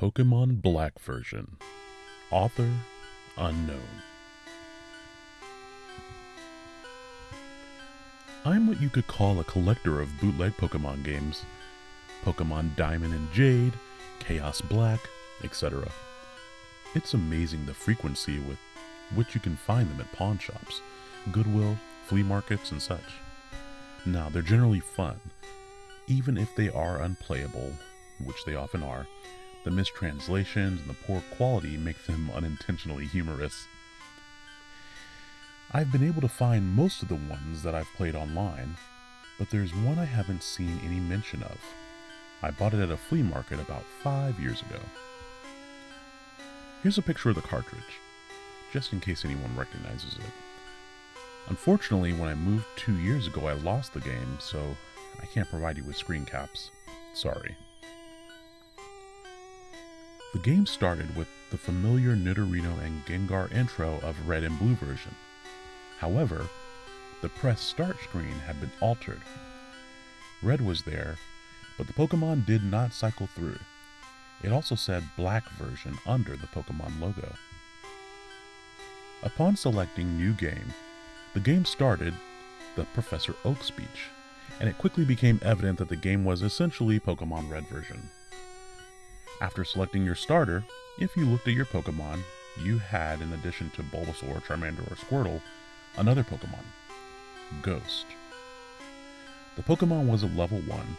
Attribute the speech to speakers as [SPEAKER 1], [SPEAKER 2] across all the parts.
[SPEAKER 1] Pokemon Black version. Author unknown. I'm what you could call a collector of bootleg Pokemon games. Pokemon Diamond and Jade, Chaos Black, etc. It's amazing the frequency with which you can find them at pawn shops, Goodwill, flea markets, and such. Now, they're generally fun, even if they are unplayable, which they often are. The mistranslations and the poor quality make them unintentionally humorous. I've been able to find most of the ones that I've played online, but there's one I haven't seen any mention of. I bought it at a flea market about five years ago. Here's a picture of the cartridge, just in case anyone recognizes it. Unfortunately, when I moved two years ago, I lost the game, so I can't provide you with screen caps. Sorry. The game started with the familiar Nidorino and Gengar intro of Red and Blue version. However, the press start screen had been altered. Red was there, but the Pokemon did not cycle through. It also said Black version under the Pokemon logo. Upon selecting New Game, the game started the Professor Oak speech, and it quickly became evident that the game was essentially Pokemon Red version. After selecting your starter, if you looked at your Pokemon, you had, in addition to Bulbasaur, Charmander, or Squirtle, another Pokemon, Ghost. The Pokemon was a level 1.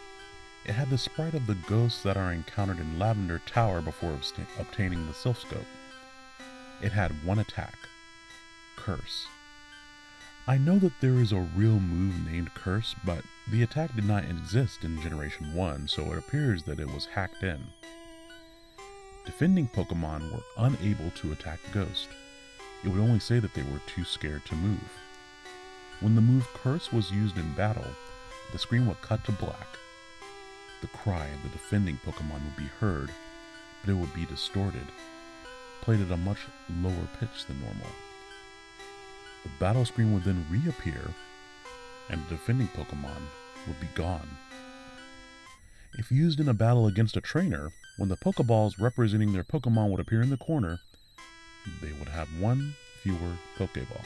[SPEAKER 1] It had the sprite of the ghosts that are encountered in Lavender Tower before obtaining the Silph Scope. It had one attack, Curse. I know that there is a real move named Curse, but the attack did not exist in Generation 1, so it appears that it was hacked in defending Pokemon were unable to attack Ghost. It would only say that they were too scared to move. When the move Curse was used in battle, the screen would cut to black. The cry of the defending Pokemon would be heard, but it would be distorted, played at a much lower pitch than normal. The battle screen would then reappear, and the defending Pokemon would be gone. If used in a battle against a trainer, when the Pokeballs representing their Pokemon would appear in the corner, they would have one fewer Pokeball.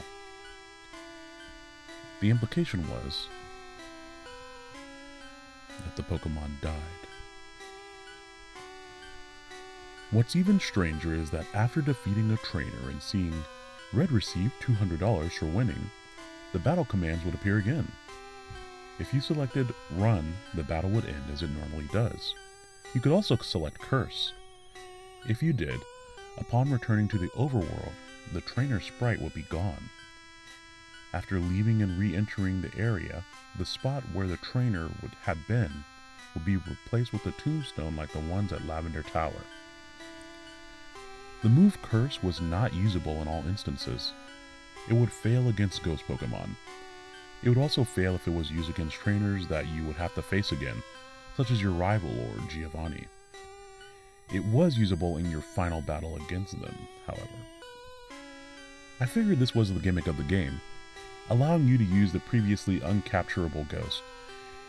[SPEAKER 1] The implication was that the Pokemon died. What's even stranger is that after defeating a trainer and seeing Red receive $200 for winning, the battle commands would appear again. If you selected Run, the battle would end as it normally does. You could also select Curse. If you did, upon returning to the overworld, the trainer sprite would be gone. After leaving and re-entering the area, the spot where the trainer would have been would be replaced with a tombstone like the ones at Lavender Tower. The move Curse was not usable in all instances. It would fail against Ghost Pokemon. It would also fail if it was used against trainers that you would have to face again, such as your rival or Giovanni. It was usable in your final battle against them, however. I figured this was the gimmick of the game, allowing you to use the previously uncapturable ghost,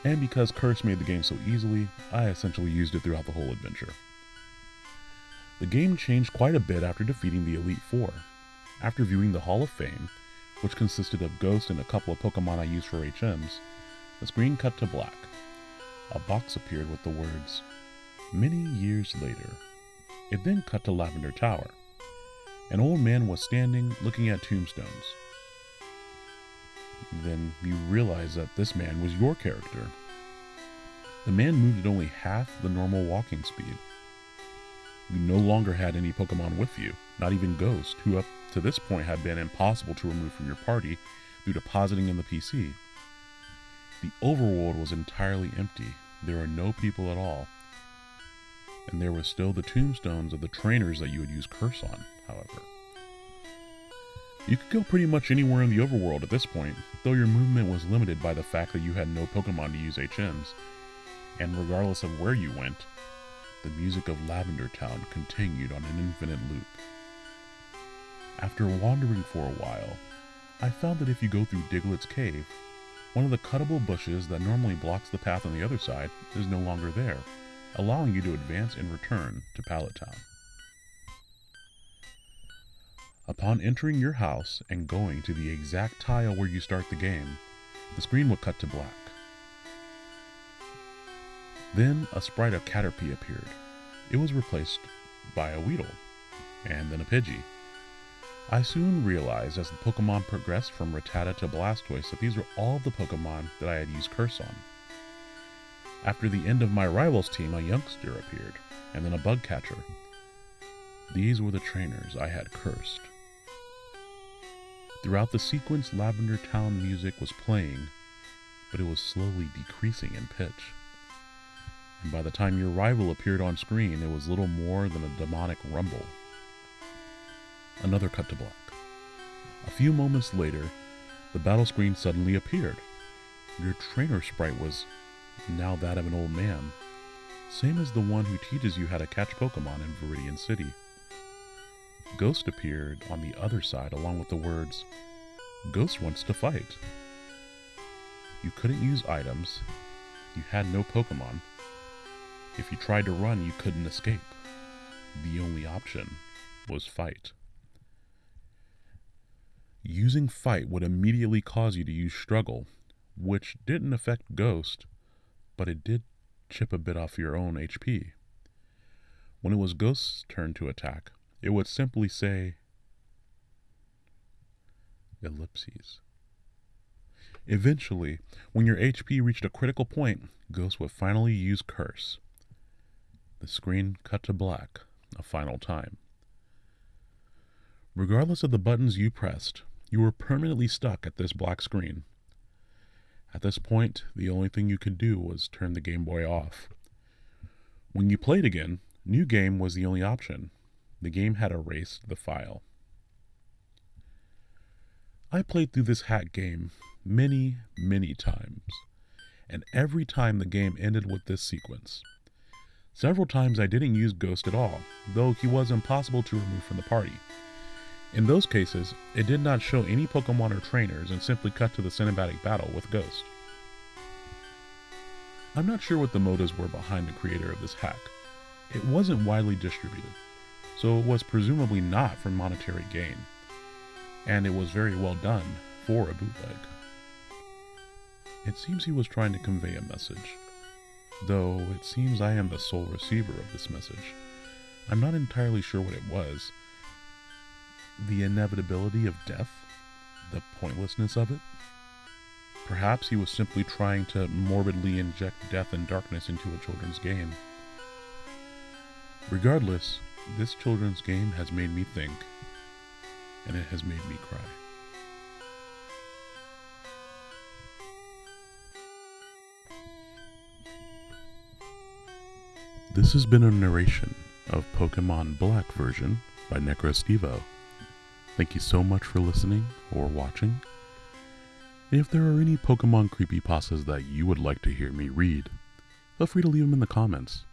[SPEAKER 1] and because Curse made the game so easily, I essentially used it throughout the whole adventure. The game changed quite a bit after defeating the Elite Four. After viewing the Hall of Fame, which consisted of Ghost and a couple of Pokemon I used for HMs, the screen cut to black a box appeared with the words, Many years later. It then cut to Lavender Tower. An old man was standing looking at tombstones. Then you realize that this man was your character. The man moved at only half the normal walking speed. You no longer had any Pokemon with you, not even Ghost, who up to this point had been impossible to remove from your party to depositing in the PC. The overworld was entirely empty. There were no people at all. And there were still the tombstones of the trainers that you would use Curse on, however. You could go pretty much anywhere in the overworld at this point, though your movement was limited by the fact that you had no Pokemon to use HMs. And regardless of where you went, the music of Lavender Town continued on an infinite loop. After wandering for a while, I found that if you go through Diglett's cave, one of the cuttable bushes that normally blocks the path on the other side is no longer there. allowing you to advance and return to Pallet Town. Upon entering your house and going to the exact tile where you start the game, the screen will cut to black. Then a sprite of Caterpie appeared. It was replaced by a Weedle, and then a Pidgey. I soon realized as the Pokemon progressed from Rattata to Blastoise that these were all the Pokemon that I had used Curse on. After the end of my rival's team, a youngster appeared, and then a bug catcher. These were the trainers I had cursed. Throughout the sequence, Lavender Town music was playing, but it was slowly decreasing in pitch. And by the time your rival appeared on screen, it was little more than a demonic rumble. Another cut to black. A few moments later, the battle screen suddenly appeared. Your trainer sprite was now that of an old man, same as the one who teaches you how to catch Pokemon in Viridian City. Ghost appeared on the other side along with the words, Ghost wants to fight. You couldn't use items, you had no Pokemon. If you tried to run, you couldn't escape. The only option was fight. Using fight would immediately cause you to use struggle, which didn't affect Ghost, but it did chip a bit off your own HP. When it was Ghost's turn to attack, it would simply say ellipses. Eventually, when your HP reached a critical point, Ghost would finally use Curse. The screen cut to black a final time. Regardless of the buttons you pressed, you were permanently stuck at this black screen. At this point, the only thing you could do was turn the Game Boy off. When you played again, New Game was the only option. The game had erased the file. I played through this hack game many, many times, and every time the game ended with this sequence. Several times I didn't use Ghost at all, though he was impossible to remove from the party. In those cases, it did not show any Pokemon or trainers and simply cut to the cinematic battle with Ghost. I'm not sure what the motives were behind the creator of this hack. It wasn't widely distributed, so it was presumably not for monetary gain, and it was very well done for a bootleg. It seems he was trying to convey a message, though it seems I am the sole receiver of this message. I'm not entirely sure what it was, the inevitability of death, the pointlessness of it. Perhaps he was simply trying to morbidly inject death and darkness into a children's game. Regardless, this children's game has made me think, and it has made me cry. This has been a narration of Pokemon Black version by NecroStevo. Thank you so much for listening or watching. If there are any Pokemon creepypastas that you would like to hear me read, feel free to leave them in the comments.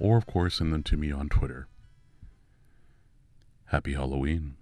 [SPEAKER 1] Or, of course, send them to me on Twitter. Happy Halloween.